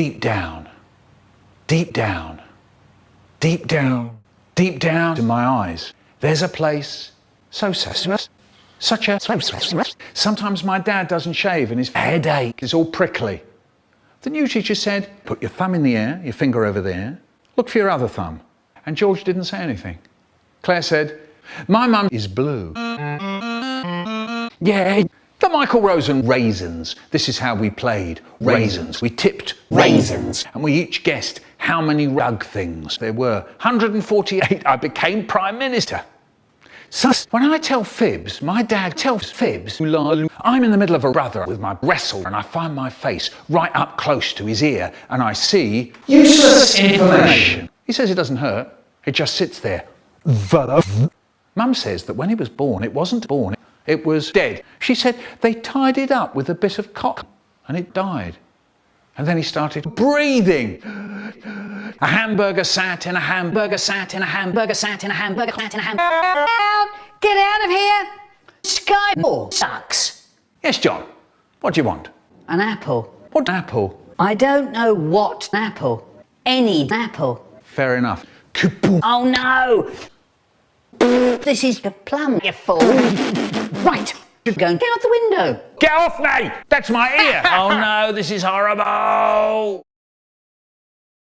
deep down, deep down, deep down, deep down in my eyes, there's a place so such such a sometimes my dad doesn't shave and his headache is all prickly. The new teacher said, put your thumb in the air, your finger over there, look for your other thumb. And George didn't say anything. Claire said, my mum is blue. Yeah, the Michael Rosen raisins. This is how we played. Raisins. We tipped raisins. And we each guessed how many rug things there were. 148. I became Prime Minister. Sus, when I tell fibs, my dad tells fibs. I'm in the middle of a brother with my wrestle and I find my face right up close to his ear and I see useless information. He says it doesn't hurt. It just sits there. Mum says that when he was born, it wasn't born. It was dead. She said they tied it up with a bit of cotton and it died. And then he started breathing. A hamburger sat in a hamburger sat in a hamburger sat in a hamburger sat in a hamburger. Get out of here! Sky ball sucks. Yes, John. What do you want? An apple. What apple? I don't know what apple. Any apple. Fair enough. Oh no! This is the plum, you fool. right, you're going get out the window. Get off me! That's my ear. oh no, this is horrible.